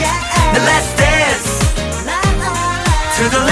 Now let's dance to the